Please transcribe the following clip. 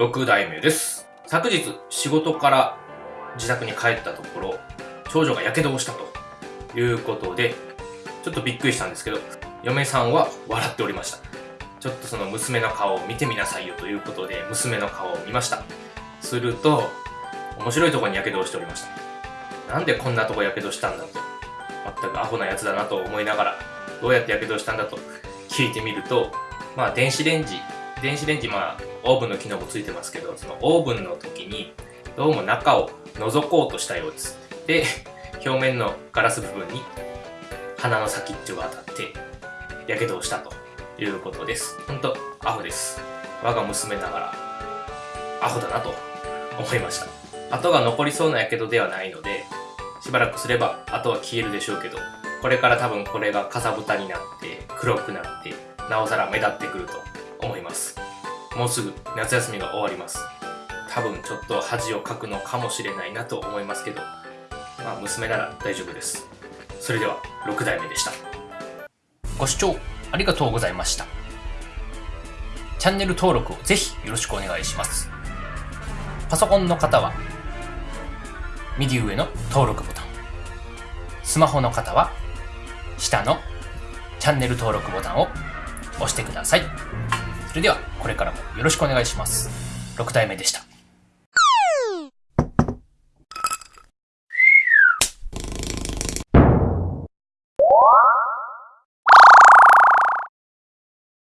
6代目です。昨日、仕事から自宅に帰ったところ、長女が火傷をしたということで、ちょっとびっくりしたんですけど、嫁さんは笑っておりました。ちょっとその娘の顔を見てみなさいよということで、娘の顔を見ました。すると、面白いところに火傷をしておりました。なんでこんなとこ火傷したんだと。全くアホなやつだなと思いながら、どうやって火傷したんだと聞いてみると、まあ電子レンジ、電子レンジまあオーブンの機能もついてますけど、そのオーブンの時にどうも中を覗こうとしたようです。で、表面のガラス部分に鼻の先っちょが当たって、火傷をしたということです。ほんと、アホです。我が娘ながら、アホだなと思いました。跡が残りそうな火傷ではないので、しばらくすれば跡は消えるでしょうけど、これから多分これがかさぶたになって、黒くなって、なおさら目立ってくると思います。もうすぐ夏休みが終わります。多分ちょっと恥をかくのかもしれないなと思いますけど、まあ娘なら大丈夫です。それでは6代目でした。ご視聴ありがとうございました。チャンネル登録をぜひよろしくお願いします。パソコンの方は右上の登録ボタン。スマホの方は下のチャンネル登録ボタンを押してください。それではこれからもよろしくお願いします。6体目でした。